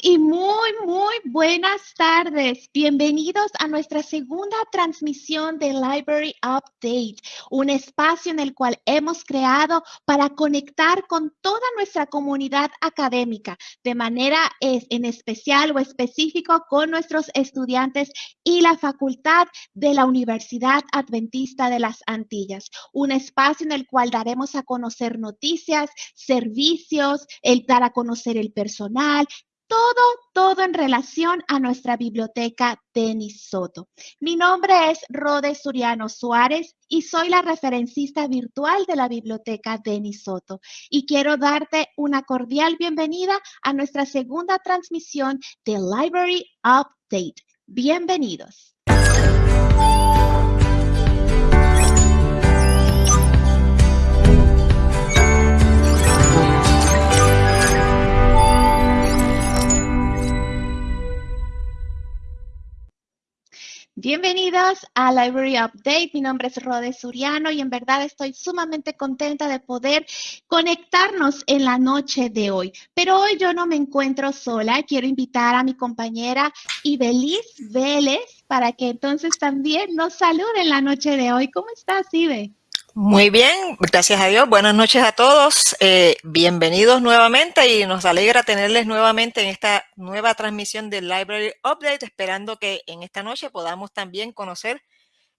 y muy, muy buenas tardes. Bienvenidos a nuestra segunda transmisión de Library Update, un espacio en el cual hemos creado para conectar con toda nuestra comunidad académica, de manera en especial o específico con nuestros estudiantes y la facultad de la Universidad Adventista de las Antillas, un espacio en el cual daremos a conocer noticias, servicios, el dar a conocer el personal, todo, todo en relación a nuestra biblioteca Denis Soto. Mi nombre es Rode Suriano Suárez y soy la referencista virtual de la biblioteca Denis Soto. Y quiero darte una cordial bienvenida a nuestra segunda transmisión de Library Update. Bienvenidos. Bienvenidos a Library Update. Mi nombre es Rode Suriano y en verdad estoy sumamente contenta de poder conectarnos en la noche de hoy. Pero hoy yo no me encuentro sola. Quiero invitar a mi compañera Ibeliz Vélez para que entonces también nos salude en la noche de hoy. ¿Cómo estás, Ibe? Muy bien, gracias a Dios. Buenas noches a todos. Eh, bienvenidos nuevamente y nos alegra tenerles nuevamente en esta nueva transmisión del Library Update, esperando que en esta noche podamos también conocer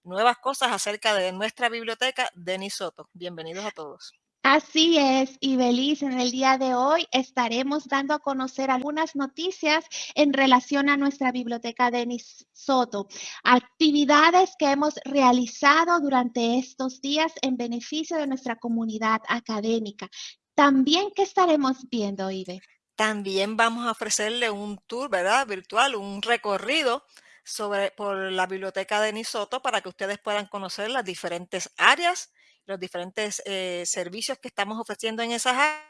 nuevas cosas acerca de nuestra biblioteca Denis Soto. Bienvenidos a todos. Así es, y Belice, en el día de hoy estaremos dando a conocer algunas noticias en relación a nuestra biblioteca Denis Soto, actividades que hemos realizado durante estos días en beneficio de nuestra comunidad académica. También, ¿qué estaremos viendo, Ibe? También vamos a ofrecerle un tour, ¿verdad? Virtual, un recorrido sobre, por la biblioteca Denis Soto para que ustedes puedan conocer las diferentes áreas los diferentes eh, servicios que estamos ofreciendo en esas áreas,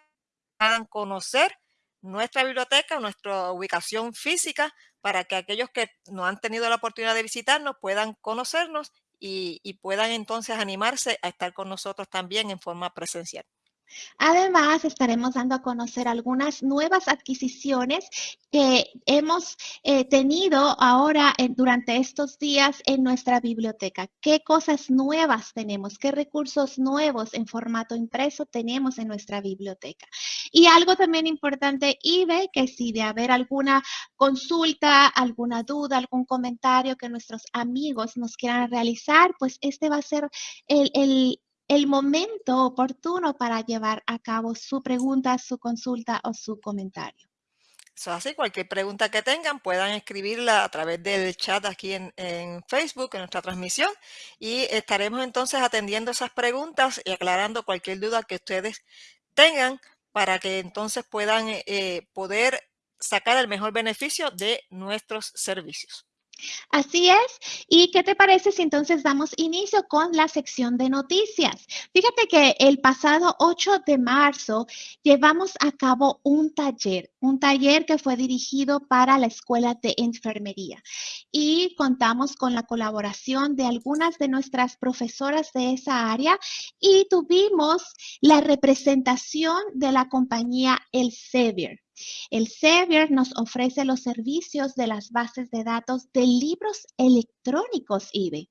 puedan conocer nuestra biblioteca, nuestra ubicación física, para que aquellos que no han tenido la oportunidad de visitarnos puedan conocernos y, y puedan entonces animarse a estar con nosotros también en forma presencial. Además, estaremos dando a conocer algunas nuevas adquisiciones que hemos eh, tenido ahora durante estos días en nuestra biblioteca. ¿Qué cosas nuevas tenemos? ¿Qué recursos nuevos en formato impreso tenemos en nuestra biblioteca? Y algo también importante, Ibe, que si de haber alguna consulta, alguna duda, algún comentario que nuestros amigos nos quieran realizar, pues este va a ser el, el el momento oportuno para llevar a cabo su pregunta, su consulta o su comentario. Eso así, cualquier pregunta que tengan puedan escribirla a través del chat aquí en, Facebook, en nuestra transmisión, y estaremos entonces atendiendo esas preguntas y aclarando cualquier duda que ustedes tengan para que entonces puedan eh, poder sacar el mejor beneficio de nuestros servicios. Así es. ¿Y qué te parece si entonces damos inicio con la sección de noticias? Fíjate que el pasado 8 de marzo llevamos a cabo un taller, un taller que fue dirigido para la Escuela de Enfermería y contamos con la colaboración de algunas de nuestras profesoras de esa área y tuvimos la representación de la compañía El Sevier. El Sevier nos ofrece los servicios de las bases de datos de libros electrónicos, IBE.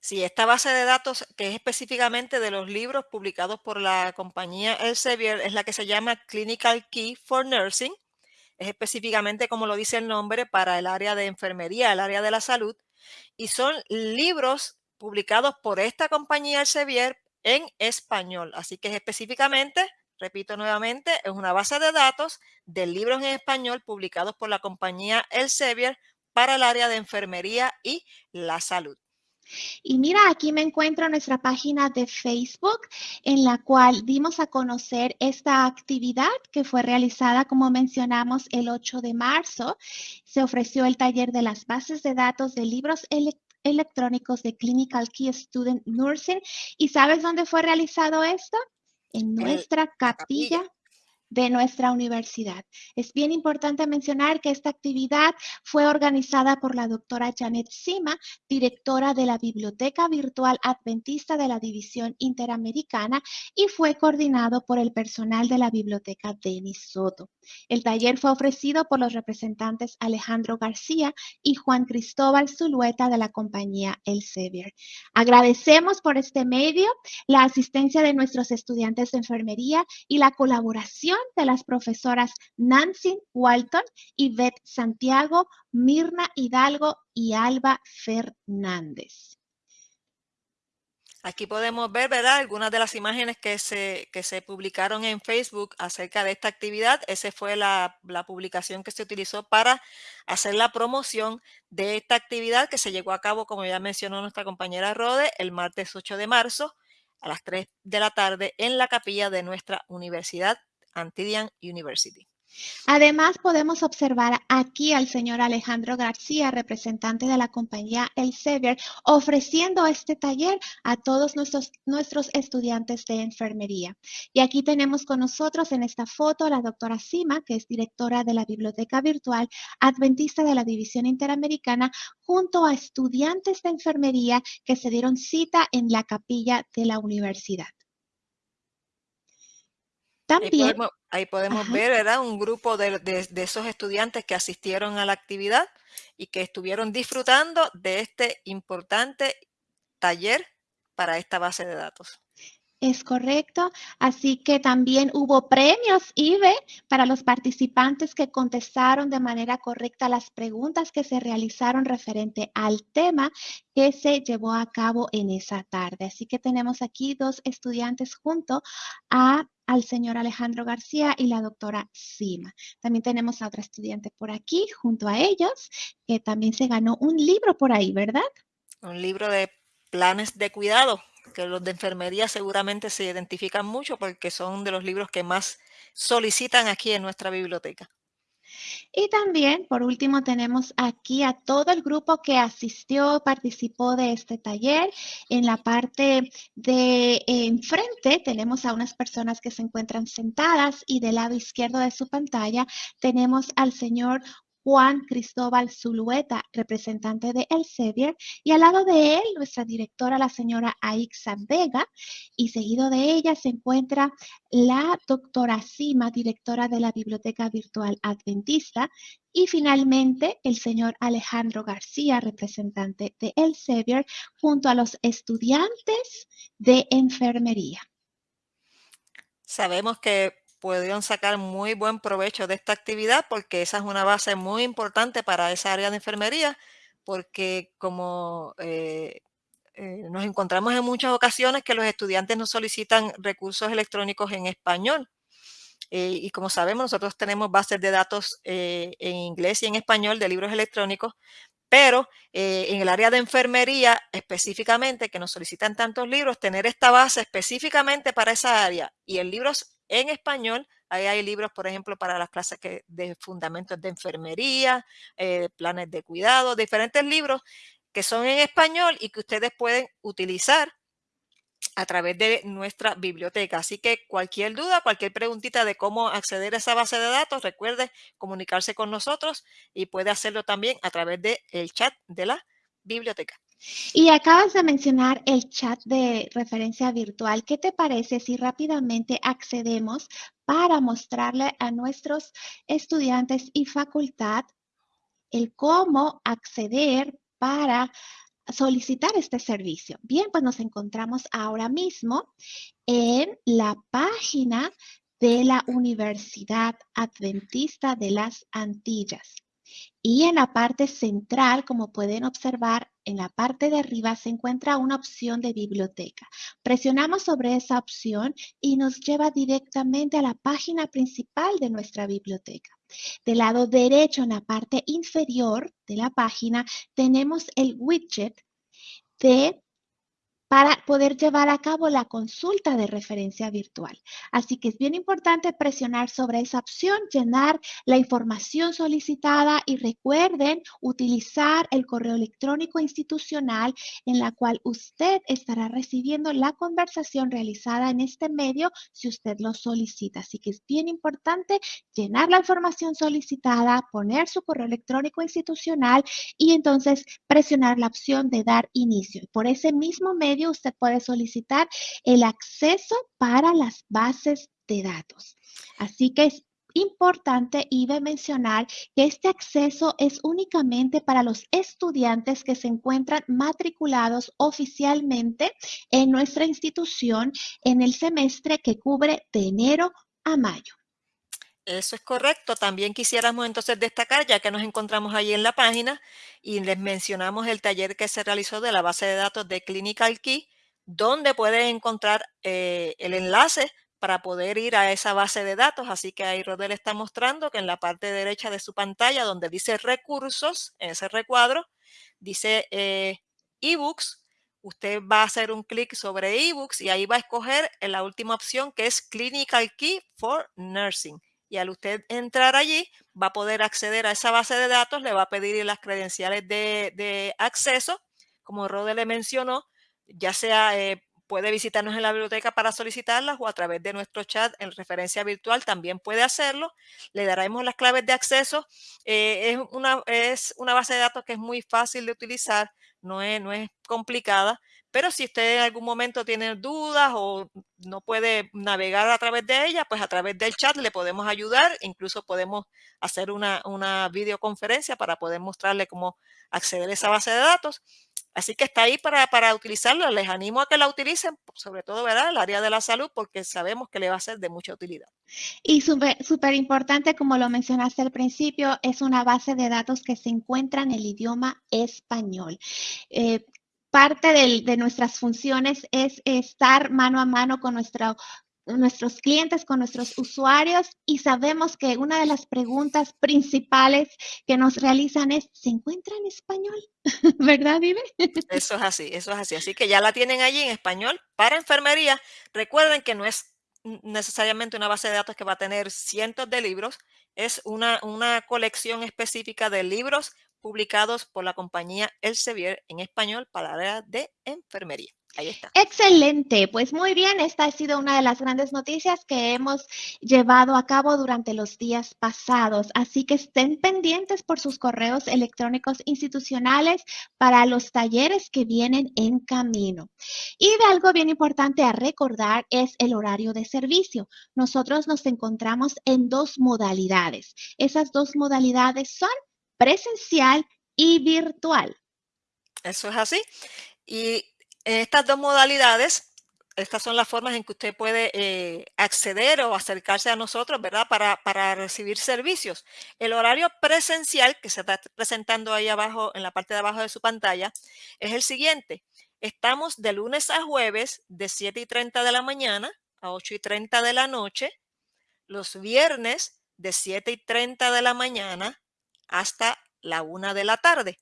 Sí, esta base de datos, que es específicamente de los libros publicados por la compañía Elsevier, es la que se llama Clinical Key for Nursing. Es específicamente, como lo dice el nombre, para el área de enfermería, el área de la salud. Y son libros publicados por esta compañía Elsevier en español. Así que es específicamente repito nuevamente, es una base de datos de libros en español publicados por la compañía Elsevier para el área de enfermería y la salud. Y mira, aquí me encuentro en nuestra página de Facebook, en la cual dimos a conocer esta actividad que fue realizada, como mencionamos, el 8 de marzo. Se ofreció el taller de las bases de datos de libros electrónicos de Clinical Key Student Nursing. ¿Y sabes dónde fue realizado esto? En nuestra capilla. De nuestra universidad. Es bien importante mencionar que esta actividad fue organizada por la doctora Janet Sima, directora de la Biblioteca Virtual Adventista de la División Interamericana y fue coordinado por el personal de la Biblioteca Denis Soto. El taller fue ofrecido por los representantes Alejandro García y Juan Cristóbal Zulueta de la compañía Elsevier. Agradecemos por este medio la asistencia de nuestros estudiantes de enfermería y la colaboración de las profesoras Nancy Walton, Yvette Santiago, Mirna Hidalgo y Alba Fernández. Aquí podemos ver, ¿verdad? Algunas de las imágenes que se, que se publicaron en Facebook acerca de esta actividad. Esa fue la, la, publicación que se utilizó para hacer la promoción de esta actividad que se llevó a cabo, como ya mencionó nuestra compañera Rode, el martes 8 de marzo a las 3 de la tarde en la capilla de nuestra Universidad Antidian University. Además, podemos observar aquí al señor Alejandro García, representante de la compañía Elsevier, ofreciendo este taller a todos nuestros, nuestros estudiantes de enfermería. Y aquí tenemos con nosotros en esta foto a la doctora Sima, que es directora de la Biblioteca Virtual Adventista de la División Interamericana, junto a estudiantes de enfermería que se dieron cita en la capilla de la universidad. También, Ahí podemos ver, ¿verdad? Un grupo de, esos estudiantes que asistieron a la actividad y que estuvieron disfrutando de este importante taller para esta base de datos. Es correcto. Así que también hubo premios IBE para los participantes que contestaron de manera correcta las preguntas que se realizaron referente al tema que se llevó a cabo en esa tarde. Así que tenemos aquí dos estudiantes junto a al señor Alejandro García y la doctora Sima. También tenemos a otra estudiante por aquí junto a ellos, que también se ganó un libro por ahí, ¿verdad? Un libro de planes de cuidado, que los de enfermería seguramente se identifican mucho porque son de los libros que más solicitan aquí en nuestra biblioteca. Y también, por último, tenemos aquí a todo el grupo que asistió, participó de este taller. En la parte de enfrente tenemos a unas personas que se encuentran sentadas y del lado izquierdo de su pantalla tenemos al señor Juan Cristóbal Zulueta, representante de Elsevier, y al lado de él, nuestra directora, la señora Aixa Vega, y seguido de ella se encuentra la doctora Sima, directora de la Biblioteca Virtual Adventista, y finalmente el señor Alejandro García, representante de Elsevier, junto a los estudiantes de enfermería. Sabemos que pudieron sacar muy buen provecho de esta actividad porque esa es una base muy importante para esa área de enfermería porque como eh, eh, nos encontramos en muchas ocasiones que los estudiantes nos solicitan recursos electrónicos en español. Eh, y como sabemos, nosotros tenemos bases de datos en inglés y en español de libros electrónicos, pero en el área de enfermería específicamente, que nos solicitan tantos libros, tener esta base específicamente para esa área y en libros en español. Ahí hay libros, por ejemplo, para las clases que, de fundamentos de enfermería, eh, planes de cuidado, diferentes libros que son en español y que ustedes pueden utilizar a través de nuestra biblioteca. Así que cualquier duda, cualquier preguntita de cómo acceder a esa base de datos, recuerde comunicarse con nosotros y puede hacerlo también a través del el chat de la biblioteca. Y acabas de mencionar el chat de referencia virtual. ¿Qué te parece si rápidamente accedemos para mostrarle a nuestros estudiantes y facultad el cómo acceder para solicitar este servicio? Bien, pues nos encontramos ahora mismo en la página de la Universidad Adventista de las Antillas. Y en la parte central, como pueden observar, en la parte de arriba se encuentra una opción de biblioteca. Presionamos sobre esa opción y nos lleva directamente a la página principal de nuestra biblioteca. Del lado derecho, en la parte inferior de la página, tenemos el widget de para poder llevar a cabo la consulta de referencia virtual. Así que es bien importante presionar sobre esa opción, llenar la información solicitada y recuerden utilizar el correo electrónico institucional en la cual usted estará recibiendo la conversación realizada en este medio si usted lo solicita. Así que es bien importante llenar la información solicitada, poner su correo electrónico institucional y entonces presionar la opción de dar inicio. Por ese mismo medio usted puede solicitar el acceso para las bases de datos. Así que es importante y de mencionar que este acceso es únicamente para los estudiantes que se encuentran matriculados oficialmente en nuestra institución en el semestre que cubre de enero a mayo. Eso es correcto. También quisiéramos entonces destacar, ya que nos encontramos ahí en la página y les mencionamos el taller que se realizó de la base de datos de Clinical Key, donde pueden encontrar eh, el enlace para poder ir a esa base de datos. Así que ahí Rodel está mostrando que en la parte derecha de su pantalla, donde dice recursos, en ese recuadro, dice eh, ebooks, usted va a hacer un clic sobre ebooks y ahí va a escoger la última opción que es Clinical Key for Nursing y al usted entrar allí va a poder acceder a esa base de datos, le va a pedir las credenciales de, acceso, como Rode le mencionó, ya sea eh, puede visitarnos en la biblioteca para solicitarlas o a través de nuestro chat en referencia virtual también puede hacerlo. Le daremos las claves de acceso. Eh, es, una, es una base de datos que es muy fácil de utilizar, no es, no es complicada. Pero si usted en algún momento tiene dudas o no puede navegar a través de ella, pues a través del chat le podemos ayudar. Incluso podemos hacer una, una videoconferencia para poder mostrarle cómo acceder a esa base de datos. Así que está ahí para, para utilizarla. Les animo a que la utilicen, sobre todo, ¿verdad? El área de la salud, porque sabemos que le va a ser de mucha utilidad. Y súper importante, como lo mencionaste al principio, es una base de datos que se encuentra en el idioma español. Eh, parte de, nuestras funciones es estar mano a mano con nuestros clientes, con nuestros usuarios y sabemos que una de las preguntas principales que nos realizan es, ¿se encuentra en español? ¿Verdad, Vive? Eso es así, eso es así. Así que ya la tienen allí en español para enfermería. Recuerden que no es necesariamente una base de datos que va a tener cientos de libros, es una, una colección específica de libros publicados por la compañía Elsevier en español para la área de enfermería. Ahí está. Excelente, pues muy bien, esta ha sido una de las grandes noticias que hemos llevado a cabo durante los días pasados, así que estén pendientes por sus correos electrónicos institucionales para los talleres que vienen en camino. Y de algo bien importante a recordar es el horario de servicio. Nosotros nos encontramos en dos modalidades. Esas dos modalidades son presencial y virtual. Eso es así. Y en estas dos modalidades, estas son las formas en que usted puede eh, acceder o acercarse a nosotros, ¿verdad? Para, para, recibir servicios. El horario presencial que se está presentando ahí abajo, en la parte de abajo de su pantalla, es el siguiente. Estamos de lunes a jueves de 7 y 30 de la mañana a 8 y 30 de la noche. Los viernes de 7 y 30 de la mañana hasta la una de la tarde.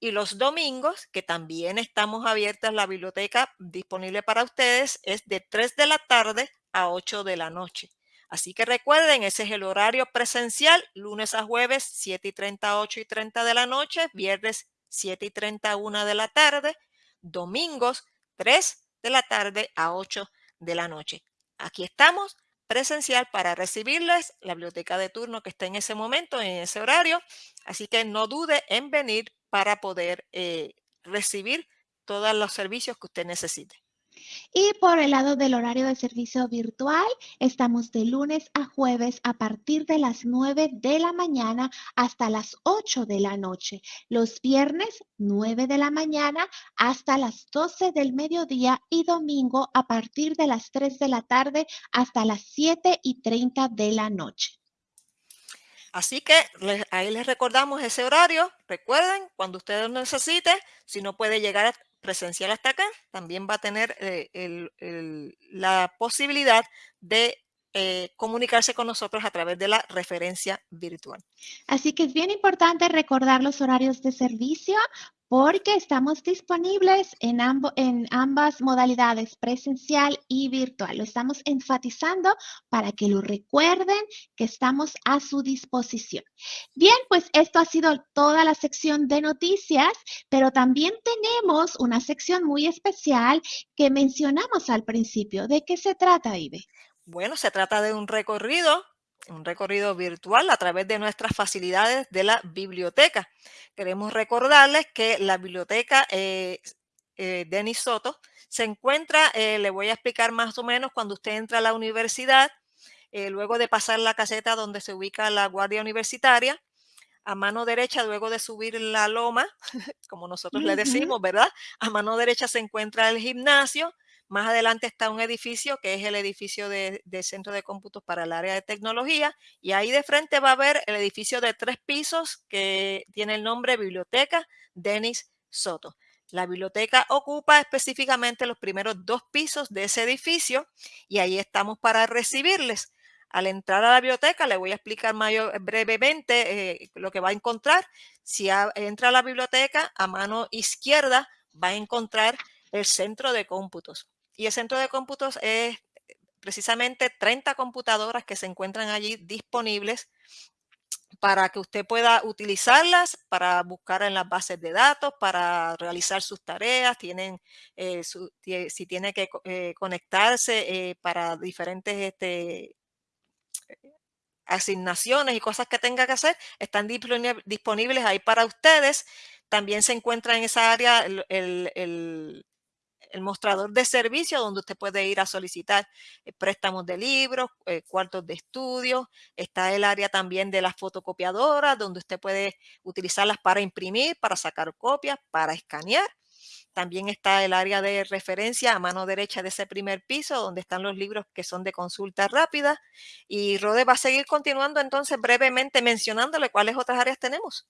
Y los domingos, que también estamos abiertas, la biblioteca disponible para ustedes es de 3 de la tarde a 8 de la noche. Así que recuerden, ese es el horario presencial, lunes a jueves, 7 y 30, 8 y 30 de la noche, viernes 7 y 30, 1 de la tarde, domingos 3 de la tarde a 8 de la noche. Aquí estamos presencial para recibirles la biblioteca de turno que está en ese momento, en ese horario. Así que no dude en venir para poder eh, recibir todos los servicios que usted necesite. Y por el lado del horario de servicio virtual, estamos de lunes a jueves a partir de las 9 de la mañana hasta las 8 de la noche. Los viernes, 9 de la mañana hasta las 12 del mediodía y domingo a partir de las 3 de la tarde hasta las 7 y 30 de la noche. Así que ahí les recordamos ese horario. Recuerden, cuando ustedes lo necesite, si no puede llegar presencial hasta acá, también va a tener eh, la posibilidad de eh, comunicarse con nosotros a través de la referencia virtual. Así que es bien importante recordar los horarios de servicio porque estamos disponibles en, en ambas modalidades, presencial y virtual. Lo estamos enfatizando para que lo recuerden que estamos a su disposición. Bien, pues esto ha sido toda la sección de noticias, pero también tenemos una sección muy especial que mencionamos al principio. ¿De qué se trata, Ibe? Bueno, se trata de un recorrido un recorrido virtual a través de nuestras facilidades de la biblioteca. Queremos recordarles que la biblioteca eh, eh, Denis Soto se encuentra, eh, le voy a explicar más o menos cuando usted entra a la universidad, luego de pasar la caseta donde se ubica la guardia universitaria, a mano derecha, luego de subir la loma, como nosotros le decimos, ¿verdad? A mano derecha se encuentra el gimnasio, más adelante está un edificio que es el edificio de, Centro de Cómputos para el área de tecnología y ahí de frente va a haber el edificio de tres pisos que tiene el nombre Biblioteca Denis Soto. La biblioteca ocupa específicamente los primeros dos pisos de ese edificio y ahí estamos para recibirles. Al entrar a la biblioteca, le voy a explicar brevemente eh, lo que va a encontrar. Si entra a la biblioteca, a mano izquierda va a encontrar el centro de cómputos. Y el centro de cómputos es precisamente 30 computadoras que se encuentran allí disponibles para que usted pueda utilizarlas para buscar en las bases de datos, para realizar sus tareas, tienen, eh, si tiene que eh, conectarse eh, para diferentes este, asignaciones y cosas que tenga que hacer, están disponibles ahí para ustedes. También se encuentra en esa área el mostrador de servicio donde usted puede ir a solicitar eh, préstamos de libros, eh, cuartos de estudio. Está el área también de las fotocopiadoras donde usted puede utilizarlas para imprimir, para sacar copias, para escanear. También está el área de referencia a mano derecha de ese primer piso, donde están los libros que son de consulta rápida. Y Rode va a seguir continuando entonces brevemente mencionándole cuáles otras áreas tenemos.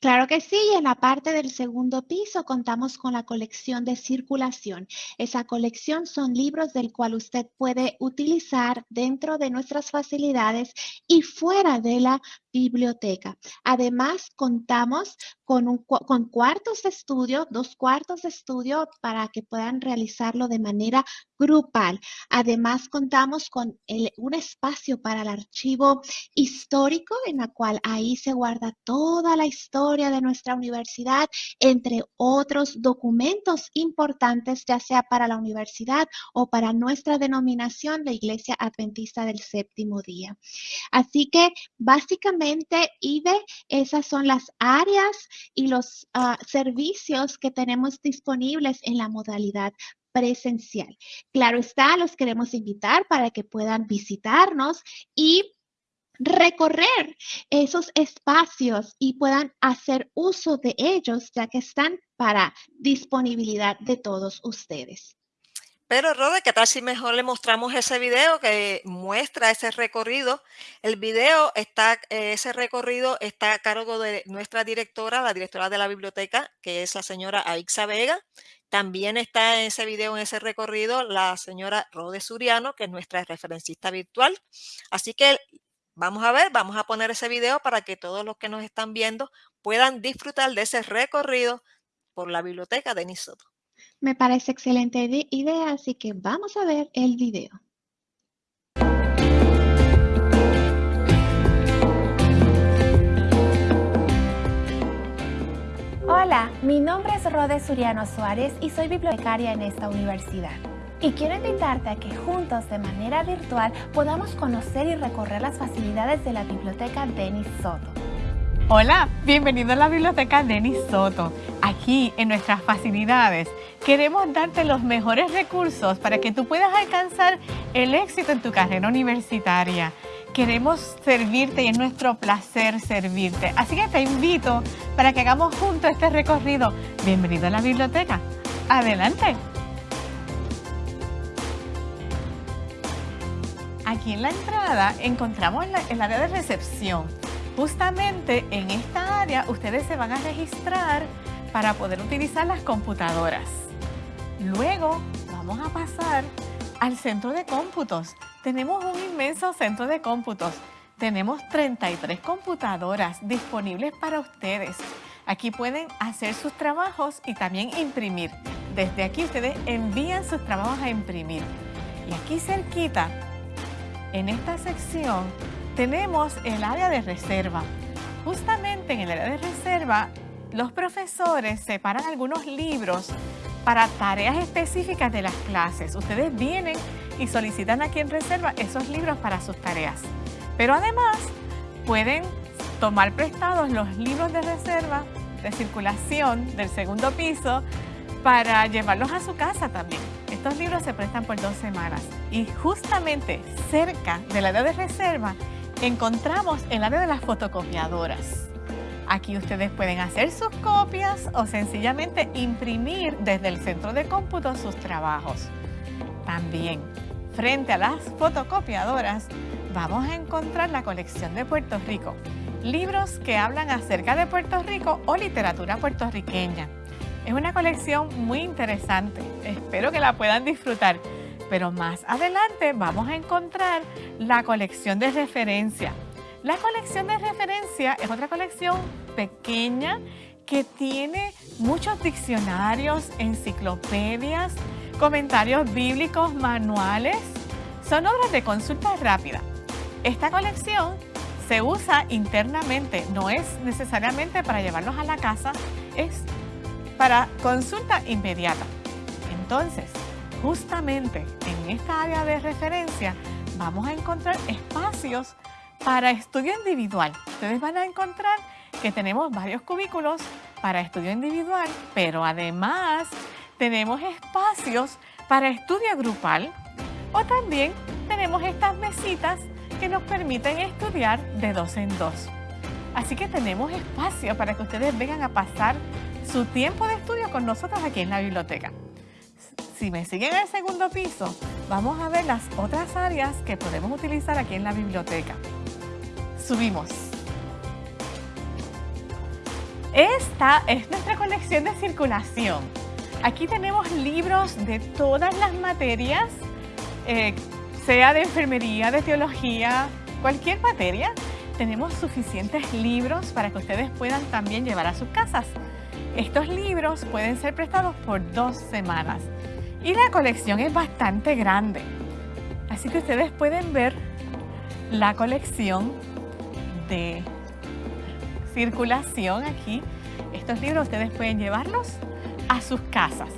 Claro que sí, en la parte del segundo piso contamos con la colección de circulación. Esa colección son libros del cual usted puede utilizar dentro de nuestras facilidades y fuera de la biblioteca. Además, contamos con, con cuartos de estudio, dos cuartos de estudio para que puedan realizarlo de manera grupal. Además, contamos con un espacio para el archivo histórico en la cual ahí se guarda toda la historia de nuestra universidad, entre otros documentos importantes, ya sea para la universidad o para nuestra denominación, la Iglesia Adventista del Séptimo Día. Así que básicamente IBE, esas son las áreas y los ah, servicios que tenemos disponibles en la modalidad presencial. Claro está, los queremos invitar para que puedan visitarnos y recorrer esos espacios y puedan hacer uso de ellos, ya que están para disponibilidad de todos ustedes. Pero, Rode, ¿qué tal si mejor le mostramos ese video que muestra ese recorrido? El video está, eh, ese recorrido está a cargo de nuestra directora, la directora de la biblioteca, que es la señora Aixa Vega. También está en ese video, en ese recorrido, la señora Rode Suriano, que es nuestra referencista virtual. Así que vamos a ver, vamos a poner ese video para que todos los que nos están viendo puedan disfrutar de ese recorrido por la biblioteca de Nisoto. Me parece excelente idea, así que vamos a ver el video. Hola, mi nombre es Rode Suriano Suárez y soy bibliotecaria en esta universidad. Y quiero invitarte a que juntos de manera virtual podamos conocer y recorrer las facilidades de la biblioteca Denis Soto. Hola, bienvenido a la biblioteca Denis Soto. Aquí en nuestras facilidades queremos darte los mejores recursos para que tú puedas alcanzar el éxito en tu carrera universitaria. Queremos servirte y es nuestro placer servirte. Así que te invito para que hagamos juntos este recorrido. Bienvenido a la biblioteca. Adelante. Aquí en la entrada encontramos el área de recepción Justamente en esta área ustedes se van a registrar para poder utilizar las computadoras. Luego vamos a pasar al centro de cómputos, tenemos un inmenso centro de cómputos. Tenemos 33 computadoras disponibles para ustedes. Aquí pueden hacer sus trabajos y también imprimir. Desde aquí ustedes envían sus trabajos a imprimir. Y aquí cerquita, en esta sección, tenemos el área de reserva. Justamente en el área de reserva, los profesores separan algunos libros para tareas específicas de las clases. Ustedes vienen y solicitan aquí en reserva esos libros para sus tareas. Pero además pueden tomar prestados los libros de reserva de circulación del segundo piso para llevarlos a su casa también. Estos libros se prestan por dos semanas y justamente cerca del área de reserva encontramos el área de las fotocopiadoras. Aquí ustedes pueden hacer sus copias o sencillamente imprimir desde el centro de cómputo sus trabajos. También, frente a las fotocopiadoras, vamos a encontrar la colección de Puerto Rico. Libros que hablan acerca de Puerto Rico o literatura puertorriqueña. Es una colección muy interesante. Espero que la puedan disfrutar. Pero más adelante vamos a encontrar la colección de referencia. La colección de referencia es otra colección pequeña que tiene muchos diccionarios, enciclopedias, comentarios bíblicos, manuales. Son obras de consulta rápida. Esta colección se usa internamente, no es necesariamente para llevarlos a la casa, es para consulta inmediata. Entonces, justamente en esta área de referencia vamos a encontrar espacios para estudio individual. Ustedes van a encontrar que tenemos varios cubículos para estudio individual, pero además tenemos espacios para estudio grupal o también tenemos estas mesitas que nos permiten estudiar de dos en dos. Así que tenemos espacio para que ustedes vengan a pasar su tiempo de estudio con nosotros aquí en la biblioteca. Si me siguen en el segundo piso, vamos a ver las otras áreas que podemos utilizar aquí en la biblioteca. Subimos. Esta es nuestra colección de circulación. Aquí tenemos libros de todas las materias, eh, sea de enfermería, de teología, cualquier materia. Tenemos suficientes libros para que ustedes puedan también llevar a sus casas. Estos libros pueden ser prestados por dos semanas. Y la colección es bastante grande. Así que ustedes pueden ver la colección de circulación aquí. Estos libros ustedes pueden llevarlos a sus casas.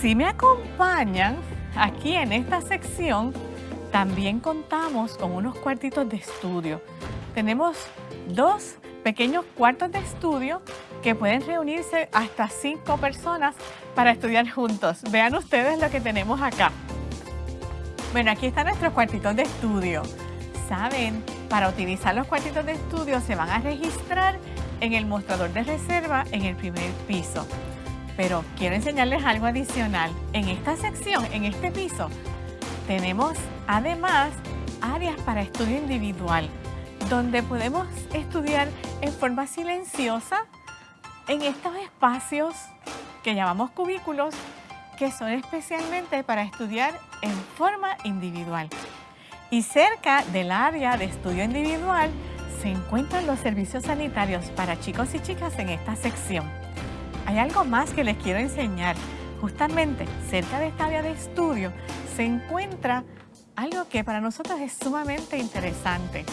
Si me acompañan aquí en esta sección, también contamos con unos cuartitos de estudio. Tenemos dos pequeños cuartos de estudio que pueden reunirse hasta cinco personas para estudiar juntos. Vean ustedes lo que tenemos acá. Bueno, aquí están nuestros cuartitos de estudio. Saben, para utilizar los cuartitos de estudio se van a registrar en el mostrador de reserva en el primer piso. Pero quiero enseñarles algo adicional. En esta sección, en este piso, tenemos además áreas para estudio individual, donde podemos estudiar en forma silenciosa en estos espacios que llamamos cubículos, que son especialmente para estudiar en forma individual. Y cerca del área de estudio individual se encuentran los servicios sanitarios para chicos y chicas en esta sección. Hay algo más que les quiero enseñar. Justamente cerca de esta área de estudio se encuentra algo que para nosotros es sumamente interesante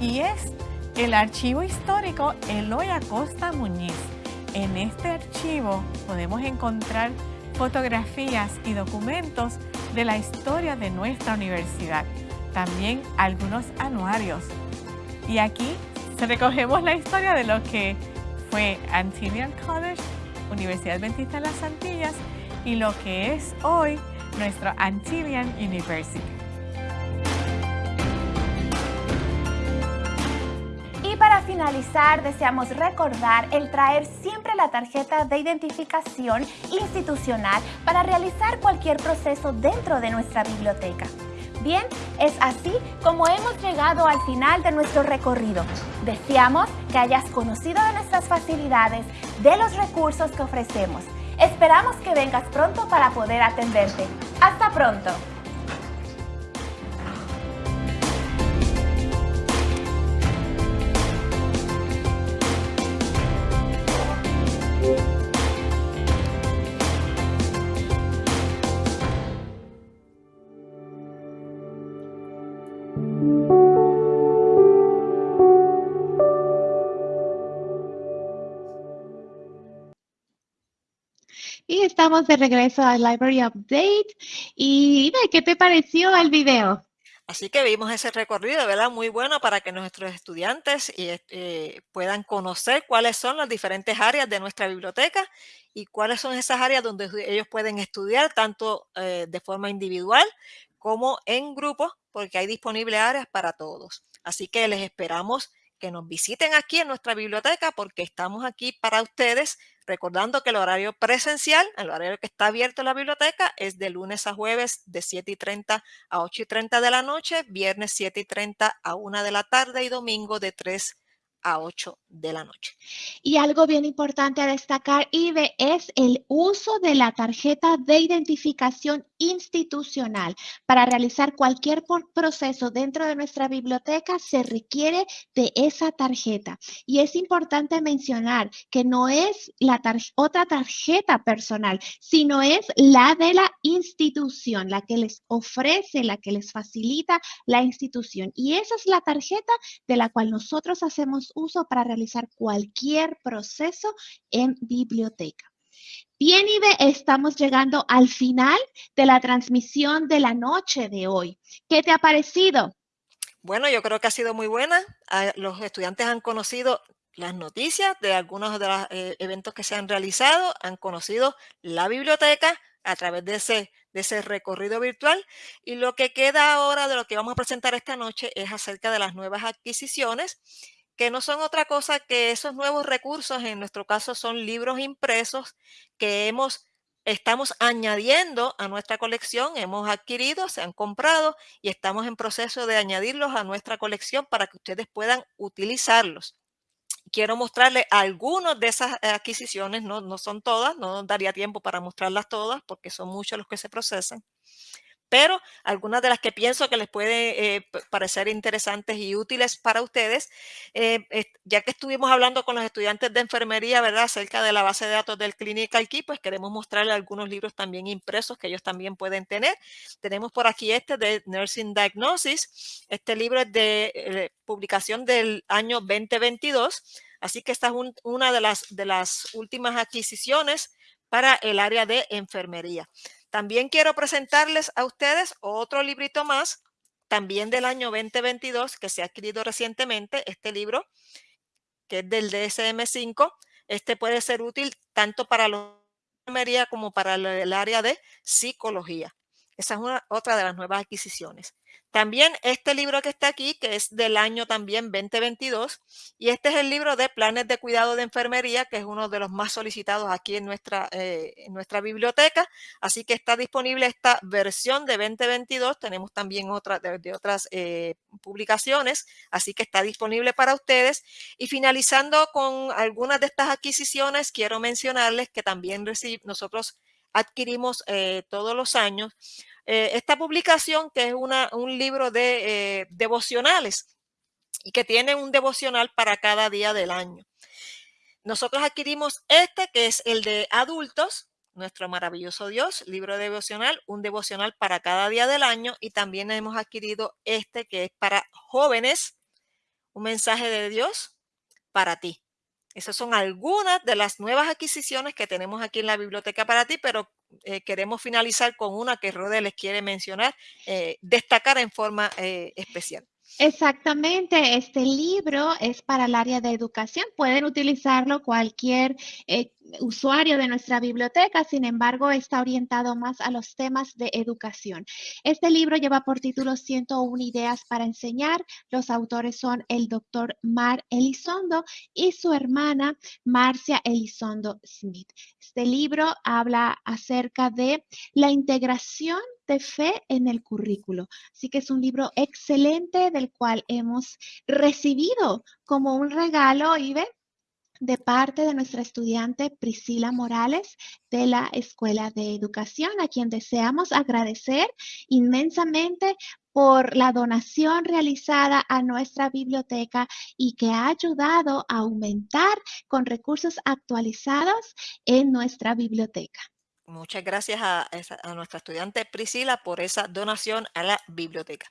y es el archivo histórico Eloy Acosta Muñiz. En este archivo podemos encontrar fotografías y documentos de la historia de nuestra universidad, también algunos anuarios. Y aquí recogemos la historia de lo que fue Antilian College, Universidad Adventista de las Antillas, y lo que es hoy nuestro Antillian University. Finalizar, deseamos recordar el traer siempre la tarjeta de identificación institucional para realizar cualquier proceso dentro de nuestra biblioteca. Bien, es así como hemos llegado al final de nuestro recorrido. Deseamos que hayas conocido de nuestras facilidades, de los recursos que ofrecemos. Esperamos que vengas pronto para poder atenderte. Hasta pronto. Estamos de regreso al Library Update. Y ¿qué te pareció el video? Así que vimos ese recorrido, ¿verdad? Muy bueno para que nuestros estudiantes eh, puedan conocer cuáles son las diferentes áreas de nuestra biblioteca y cuáles son esas áreas donde ellos pueden estudiar tanto eh, de forma individual como en grupo, porque hay disponibles áreas para todos. Así que les esperamos que nos visiten aquí en nuestra biblioteca porque estamos aquí para ustedes, recordando que el horario presencial, el horario que está abierto en la biblioteca es de lunes a jueves de 7 y 30 a 8 y 30 de la noche, viernes 7 y 30 a 1 de la tarde y domingo de 3 a 8 de la noche. Y algo bien importante a destacar, Ibe, es el uso de la tarjeta de identificación institucional. Para realizar cualquier proceso dentro de nuestra biblioteca se requiere de esa tarjeta. Y es importante mencionar que no es la otra tarjeta personal, sino es la de la institución, la que les ofrece, la que les facilita la institución. Y esa es la tarjeta de la cual nosotros hacemos uso para realizar cualquier proceso en biblioteca. Bien, Ibe, estamos llegando al final de la transmisión de la noche de hoy. ¿Qué te ha parecido? Bueno, yo creo que ha sido muy buena. Ah, los estudiantes han conocido las noticias de algunos de los eh, eventos que se han realizado, han conocido la biblioteca a través de ese, de ese recorrido virtual. Y lo que queda ahora de lo que vamos a presentar esta noche es acerca de las nuevas adquisiciones que no son otra cosa que esos nuevos recursos, en nuestro caso son libros impresos que hemos estamos añadiendo a nuestra colección, hemos adquirido, se han comprado y estamos en proceso de añadirlos a nuestra colección para que ustedes puedan utilizarlos. Quiero mostrarles algunas de esas adquisiciones, no, no son todas, no daría tiempo para mostrarlas todas porque son muchos los que se procesan pero algunas de las que pienso que les puede eh, parecer interesantes y útiles para ustedes, eh, ya que estuvimos hablando con los estudiantes de enfermería, ¿verdad?, acerca de la base de datos del Clinical Key, pues queremos mostrarles algunos libros también impresos que ellos también pueden tener. Tenemos por aquí este de Nursing Diagnosis. Este libro es de eh, publicación del año 2022, así que esta es una de las, de las últimas adquisiciones para el área de enfermería. También quiero presentarles a ustedes otro librito más, también del año 2022, que se ha adquirido recientemente, este libro, que es del DSM-5. Este puede ser útil tanto para la enfermería como para el área de psicología. Esa es una, otra de las nuevas adquisiciones. También este libro que está aquí, que es del año también 2022, y este es el libro de planes de cuidado de enfermería, que es uno de los más solicitados aquí en nuestra, eh, en nuestra biblioteca. Así que está disponible esta versión de 2022. Tenemos también otra de, otras eh, publicaciones, así que está disponible para ustedes. Y finalizando con algunas de estas adquisiciones, quiero mencionarles que también nosotros adquirimos eh, todos los años eh, esta publicación, que es un libro de eh, devocionales y que tiene un devocional para cada día del año. Nosotros adquirimos este, que es el de adultos, nuestro maravilloso Dios, libro devocional, un devocional para cada día del año y también hemos adquirido este que es para jóvenes, un mensaje de Dios para ti. Esas son algunas de las nuevas adquisiciones que tenemos aquí en la biblioteca para ti, pero eh, queremos finalizar con una que Rode les quiere mencionar, eh, destacar en forma eh, especial. Exactamente, este libro es para el área de educación. Pueden utilizarlo cualquier usuario de nuestra biblioteca, sin embargo, está orientado más a los temas de educación. Este libro lleva por título 101 ideas para enseñar. Los autores son el doctor Mar Elizondo y su hermana Marcia Elizondo Smith. Este libro habla acerca de la integración de fe en el currículo. Así que es un libro excelente del cual hemos recibido como un regalo ve de parte de nuestra estudiante Priscila Morales de la Escuela de Educación, a quien deseamos agradecer inmensamente por la donación realizada a nuestra biblioteca y que ha ayudado a aumentar con recursos actualizados en nuestra biblioteca. Muchas gracias a, a nuestra estudiante Priscila por esa donación a la biblioteca.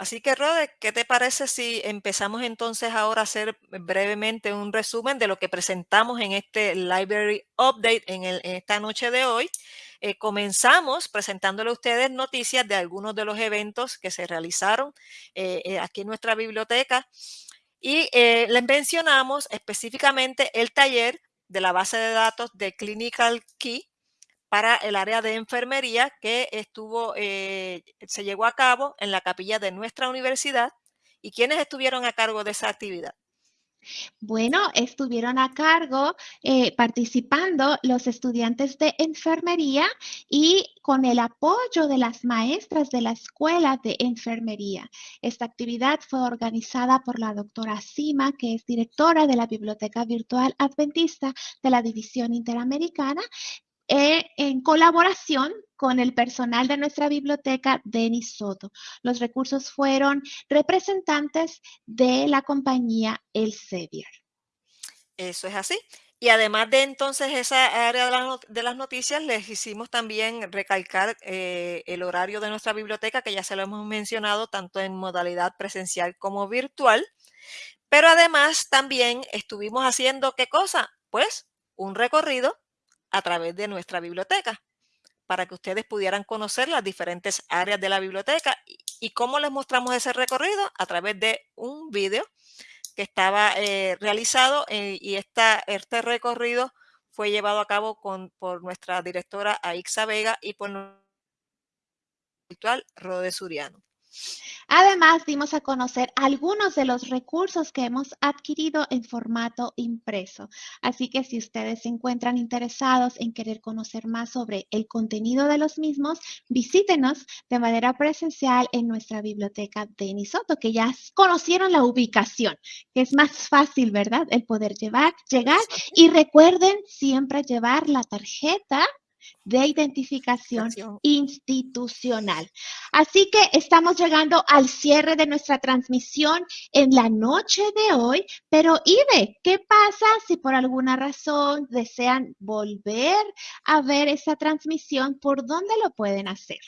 Así que, Rode, ¿qué te parece si empezamos entonces ahora a hacer brevemente un resumen de lo que presentamos en este Library Update en, esta noche de hoy? Eh, comenzamos presentándole a ustedes noticias de algunos de los eventos que se realizaron eh, eh, aquí en nuestra biblioteca y les mencionamos específicamente el taller de la base de datos de Clinical Key para el área de enfermería que estuvo, eh, se llevó a cabo en la capilla de nuestra universidad. ¿Y quiénes estuvieron a cargo de esa actividad? Bueno, estuvieron a cargo eh, participando los estudiantes de enfermería y con el apoyo de las maestras de la escuela de enfermería. Esta actividad fue organizada por la doctora Sima, que es directora de la Biblioteca Virtual Adventista de la División Interamericana, e en colaboración con el personal de nuestra biblioteca, Denis Soto. Los recursos fueron representantes de la compañía Elsevier. Eso es así. Y además de entonces esa área de, las noticias, les hicimos también recalcar eh, el horario de nuestra biblioteca, que ya se lo hemos mencionado tanto en modalidad presencial como virtual. Pero además también estuvimos haciendo, ¿qué cosa? Pues un recorrido a través de nuestra biblioteca para que ustedes pudieran conocer las diferentes áreas de la biblioteca. ¿Y cómo les mostramos ese recorrido? A través de un video que estaba eh, realizado eh, y esta, este recorrido fue llevado a cabo con, por nuestra directora Aixa Vega y por nuestro virtual Rode Suriano. Además, dimos a conocer algunos de los recursos que hemos adquirido en formato impreso. Así que si ustedes se encuentran interesados en querer conocer más sobre el contenido de los mismos, visítenos de manera presencial en nuestra biblioteca de Nisoto, que ya conocieron la ubicación, que es más fácil, ¿verdad? El poder llevar, llegar. Y recuerden siempre llevar la tarjeta de identificación institucional. Así que estamos llegando al cierre de nuestra transmisión en la noche de hoy, pero Ibe, ¿qué pasa si por alguna razón desean volver a ver esa transmisión? ¿Por dónde lo pueden hacer?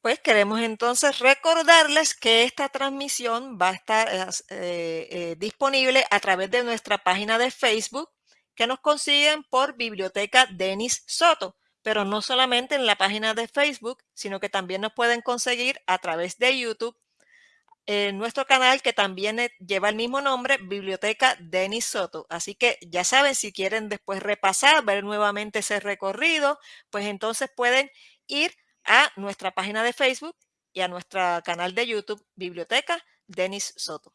Pues queremos entonces recordarles que esta transmisión va a estar eh, eh, disponible a través de nuestra página de Facebook que nos consiguen por Biblioteca Denis Soto pero no solamente en la página de Facebook, sino que también nos pueden conseguir a través de YouTube en nuestro canal que también e, lleva el mismo nombre, Biblioteca Denis Soto. Así que ya saben, si quieren después repasar, ver nuevamente ese recorrido, pues entonces pueden ir a nuestra página de Facebook y a nuestro canal de YouTube, Biblioteca Denis Soto.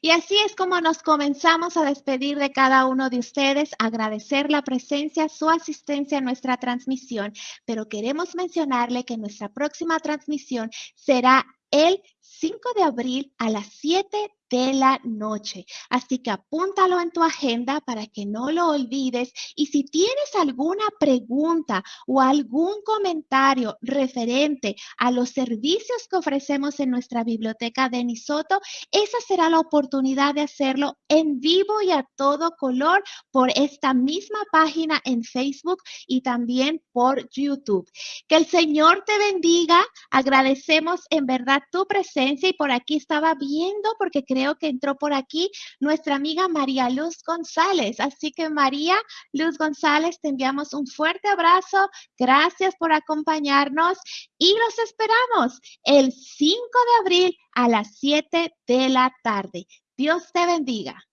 Y así es como nos comenzamos a despedir de cada uno de ustedes, agradecer la presencia, su asistencia a nuestra transmisión, pero queremos mencionarle que nuestra próxima transmisión será el 5 de abril a las 7 de la noche. Así que apúntalo en tu agenda para que no lo olvides. Y si tienes alguna pregunta o algún comentario referente a los servicios que ofrecemos en nuestra biblioteca de Nisoto, esa será la oportunidad de hacerlo en vivo y a todo color por esta misma página en Facebook y también por YouTube. Que el Señor te bendiga. Agradecemos en verdad tu y por aquí estaba viendo porque creo que entró por aquí nuestra amiga María Luz González. Así que María Luz González, te enviamos un fuerte abrazo. Gracias por acompañarnos y los esperamos el 5 de abril a las 7 de la tarde. Dios te bendiga.